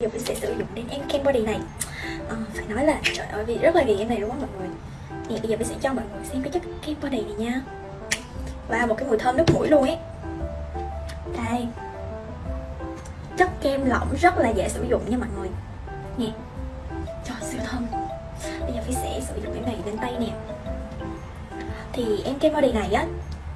giờ mình sẽ sử dụng đến em kem body này. À, phải nói là trời ơi vì rất là ghiền em này đúng không mọi người? Thì bây giờ mình sẽ cho mọi người xem cái chất kem body này nha. Và một cái mùi thơm nước mũi luôn ấy. Đây. Chất kem lỏng rất là dễ sử dụng nha mọi người. Nè. Trời siêu thơm. Bây giờ mình sẽ sử dụng cái này lên tay nè. Thì em kem body này á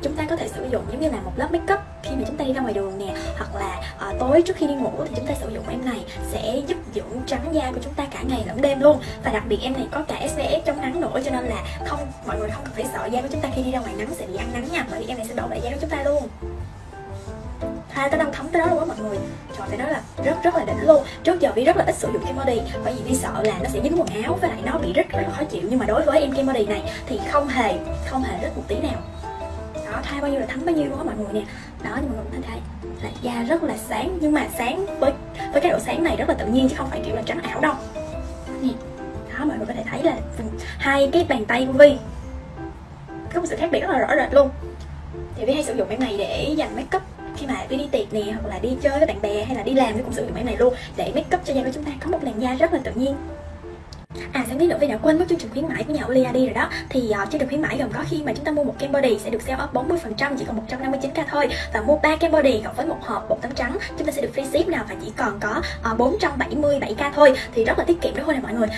chúng ta có thể sử dụng giống như là một lớp make up khi mà chúng ta đi ra ngoài đường nè hoặc là à, tối trước khi đi ngủ thì chúng ta sử dụng em này sẽ giúp dưỡng trắng da của chúng ta cả ngày lẫn đêm luôn. Và đặc biệt em này có cả SPF chống nắng nữa cho nên là không mọi người không cần phải sợ da của chúng ta khi đi ra ngoài nắng sẽ bị ăn nắng nha bởi vì em này sẽ bảo vệ da của chúng ta luôn. Hai tới đâu thấm tới đó luôn á mọi người. Trời phải nói là rất rất là đỉnh luôn. Trước giờ vi rất là ít sử dụng kem body bởi vì vi sợ là nó sẽ dính quần áo với lại nó bị rít rất là khó chịu. Nhưng mà đối với em kem body này thì không hề không hề rất một tí nào thay bao nhiêu là thấm bao nhiêu đó mọi người nè? Đó nhưng mà mọi người thấy là da rất là sáng, nhưng mà sáng với với cái độ sáng này rất là tự nhiên chứ không phải kiểu là trắng ảo đâu. Nè. Đó, mọi người có thể thấy là hai cái bàn tay của vi có một sự khác biệt rất là rõ rệt luôn. Thì vi hay sử dụng cái này để dành make up khi mà Vi đi tiệc nè, hoặc là đi chơi với bạn bè hay là đi làm thì cũng sử dụng cái này luôn để make up cho da của chúng ta. Có một làn da rất là tự nhiên. À sáng biết nữa Vi đã quên mất chương trình khuyến mãi của nhà Olia đi rồi đó. Thì uh, chương trình khuyến mãi gồm có khi mà chúng ta mua một kem body sẽ được sale off 40% chỉ còn 159k thôi. Và mua 3 kem body cộng với một hộp bột tắm trắng chúng ta sẽ được free ship nào và chỉ còn có ờ, uh, 477k thôi. Thì rất là tiết kiệm đúng không nè à, mọi người.